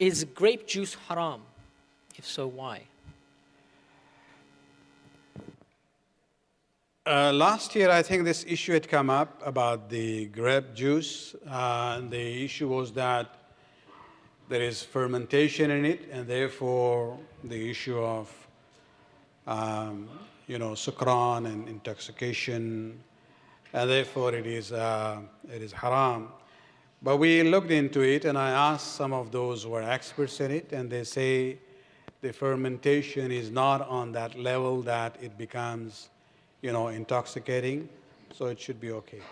Is grape juice haram? If so, why? Uh, last year, I think this issue had come up about the grape juice. Uh, the issue was that there is fermentation in it, and therefore the issue of, um, you know, sukran and intoxication, and therefore it is, uh, it is haram. But we looked into it, and I asked some of those who are experts in it, and they say the fermentation is not on that level that it becomes you know, intoxicating, so it should be okay.